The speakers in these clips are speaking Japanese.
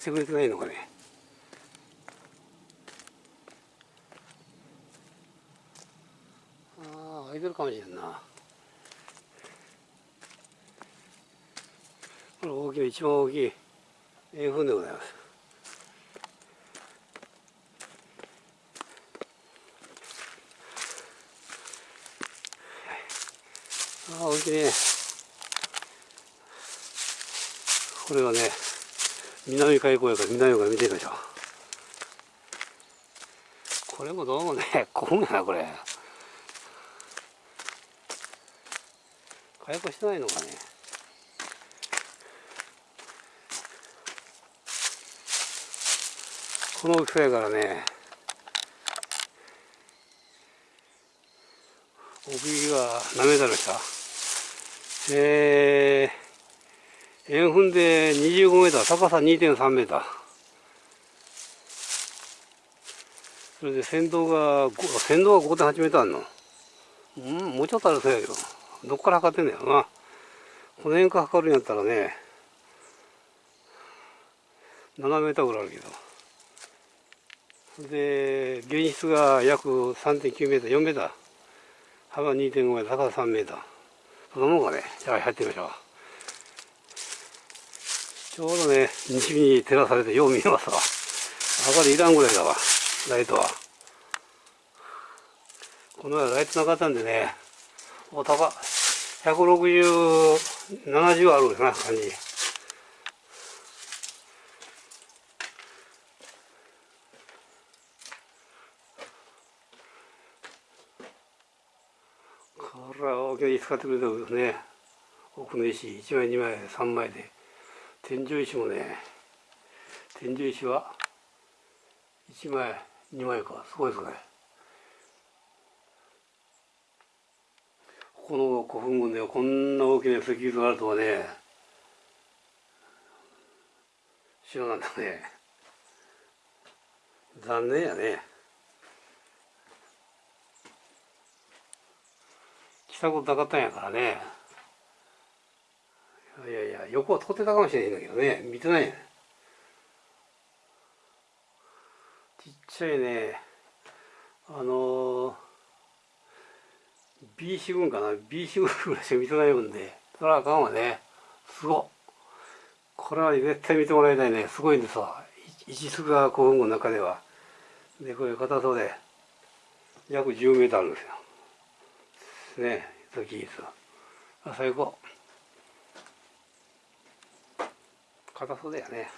してくれてないのかね。ああ開いてるかもしれんな。これ大きな一番大きい。円墳でございます。ああ大きいね。これはね南海溝やから南から見てみましょう。これもどうもね。混むやなこれ。火薬してないのかね。この大きさやからね。奥行きが何メートルでしたえー、円墳で25メーター高さ2.3メーター。それで先導が先導が5.8メーターあるの。うんもうちょっとあるそうやけど。どっから測ってんだよな。この辺から測るんやったらね7メーターぐらいあるけど。で現実が約3.9メーター4メーター。幅2.5メーター高さ3メーター。そのもんかねじゃあ入ってみましょう。ちょうどね西日に照らされてよう見えますわ。明かりいらんぐらいだわライトは。この間ライトなかったんでねお高16070あるかな感じ。これは大きな石使ってくれたんですね奥の石1枚2枚3枚で。天井石もね天井石は1枚2枚かすごいですね。この古墳群でこんな大きな石碑があるとはね知らなんだね。残念やね。来たことなかったんやからね。横は通ってたかもしれないんだけどね。見てないちっちゃいね。あのー B 四群かな。B 四群ぐらいしか見てないもんで。それはあかんわね。すごこれは絶対見てもらいたいね。すごいんですわ。一数が古墳群の中では。でこれ硬そうで。約10メートルあるんですよ。ね。時ですあ最高。硬そうだよね。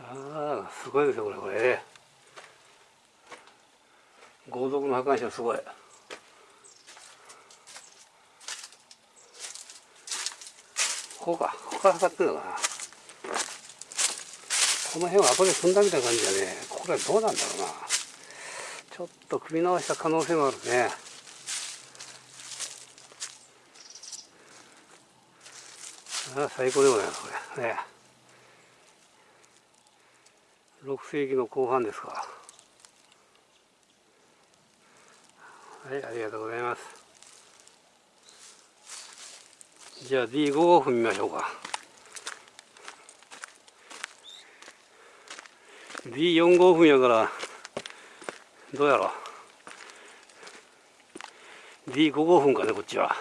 ああすごいですよこれこれ。豪族の破壊者すごい。こうかここから測ってるのかな。この辺は後で踏んだみたいな感じだね。これはどうなんだろうな。ちょっと組み直した可能性もあるね。あ最高でございますこれ。ね。6世紀の後半ですか。はいありがとうございます。じゃあ D5 を踏みましょうか。D4 号分やからどうやろう。D5 号分かねこっちは。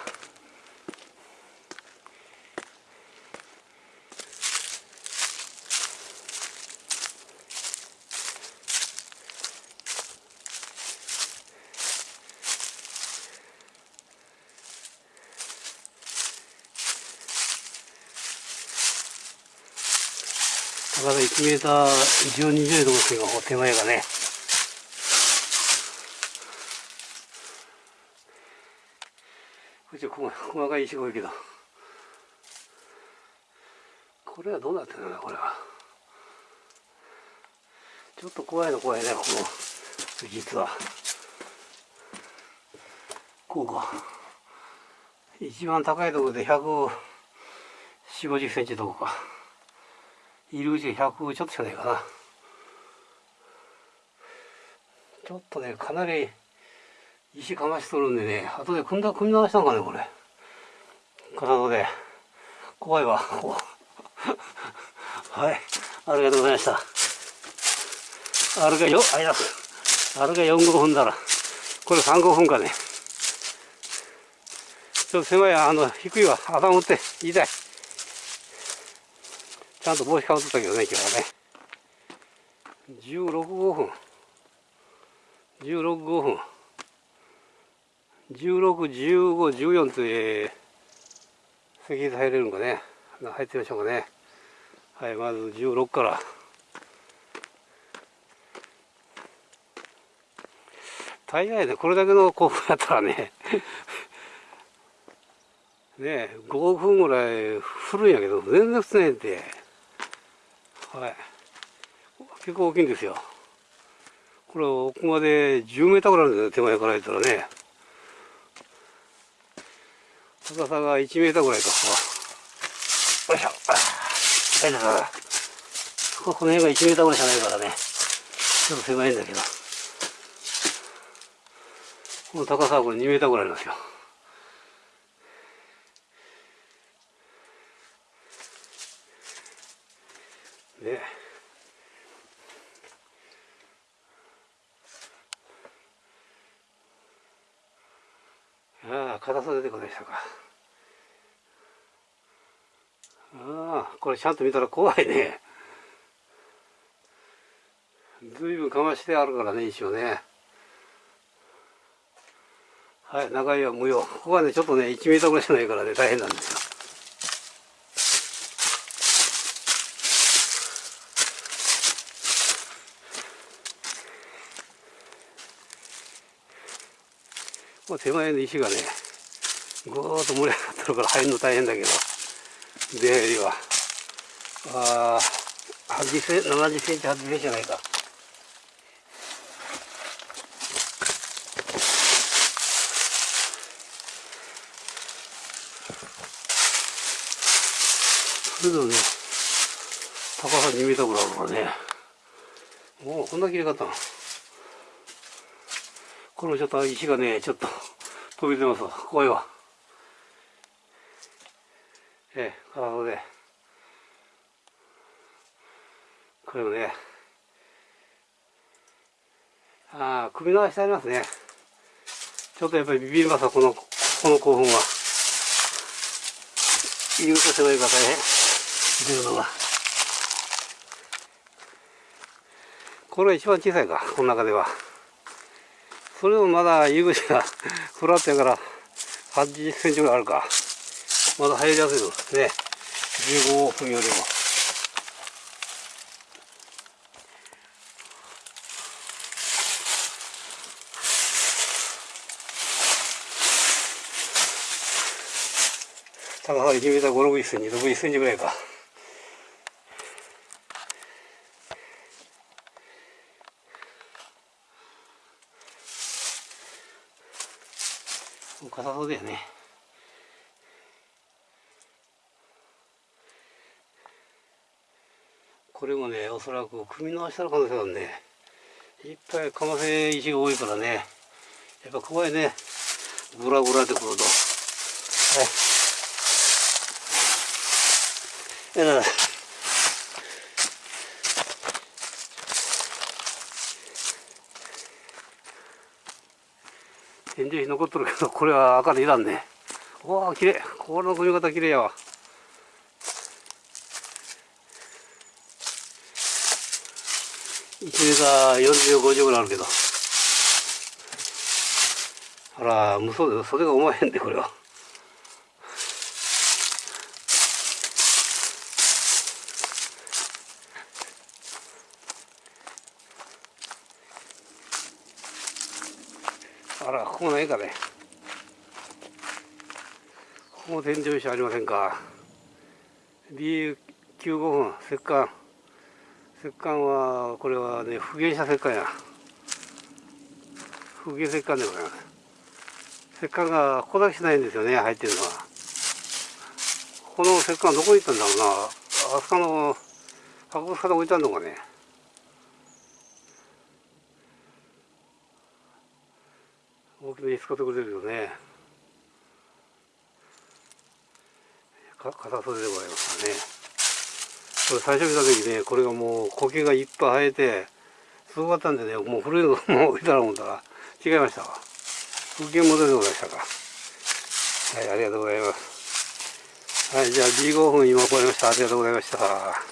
高さ1メーター12、10度ですよ、手前がね。こっち細細かい石が多いけど。これはどうなってるのこれは。ちょっと怖いの怖いね、この実は。こうか。一番高いところで140、50センチどこか。入り口100ちょっとしかないかなちょっとねかなり石かましとるんでね後で組んだ組み直したのかねこれ体で怖いわ はいありがとうございました。あれがよ、あいだあれが4、5分だら。これ3、5分かね。ちょっと狭い、あの、低いわ。頭打って、痛い。ちゃんと帽子かぶってたけどね、今日はね。16、5分。16、5分。16、15、14という、席入れるのかね。入ってみましょうかね。はい、まず16から。大概ね、これだけの興奮やったらね、ね5分ぐらい振るんやけど、全然振ってないんで、はい。結構大きいんですよ。これ、奥まで10メーターぐらいあるんですよ、手前から言ったらね。高さが1メーターぐらいか。よいしょ。はい、だから。この辺が1メーターぐらいしかないからね。ちょっと狭いんだけど。この高さはこれ2メーターぐらいなんですよ。ああ、硬さ出てこないでしたか。ああ、これちゃんと見たら怖いね。ずいぶんかましてあるからね、一応ね。はい、中身は無用。ここはね、ちょっとね、1メートルぐらいしかないからね、大変なんですよ。この手前の石がね、ぐーっと盛り上がってるから入るの大変だけど、出入りは。ああ、80センチ、70センチ、80センチじゃないか。それでもね、高さ2メートルぐらいあるからね。もうこんな切れ方。れもちょっと石がね、ちょっと 飛び出ますわ。怖いわ。ええ、体で。これもね、ああ、首の足ありますね。ちょっとやっぱりビビりますわ、この、この興奮は。入り口が狭いから大変。出るのが。これが一番小さいか、この中では。それでもまだ入り口がフラットやから80センチぐらいあるか。まだ入りやすいのですね。15分よりも。高さ1メーター5、6センチ、6センチぐらいか。硬そうだよね。これもね、おそらく組み直したの可能性があるね。いっぱいかませ石が多いからね。やっぱ怖いね。グラグラでくると。はい。えら天井石残っとるけど、これは赤でいらんね。わあ、綺麗。この組み方綺麗やわ。1メーター40、50ぐらいあるけど。あら、無双で、袖が重いへんで、これは。あら、ここないかね。ここも天井石ありませんか。B95 分、石棺。石棺は、これはね、不原者石棺や。不原石棺でございます。石棺がここだけしないんですよね、入ってるのは。この石棺どこに行ったんだろうな。あそこの博物館で置いてあるのかね。大きめに使ってくれるよね。か硬袖でございますからね。これ最初見た時ねこれがもう苔がいっぱい生えてすごかったんでねもう古いのもう置いたら思ったら違いましたわ。風景モデルでございましたか。はいありがとうございます。はいじゃあ15分今超えました。ありがとうございました。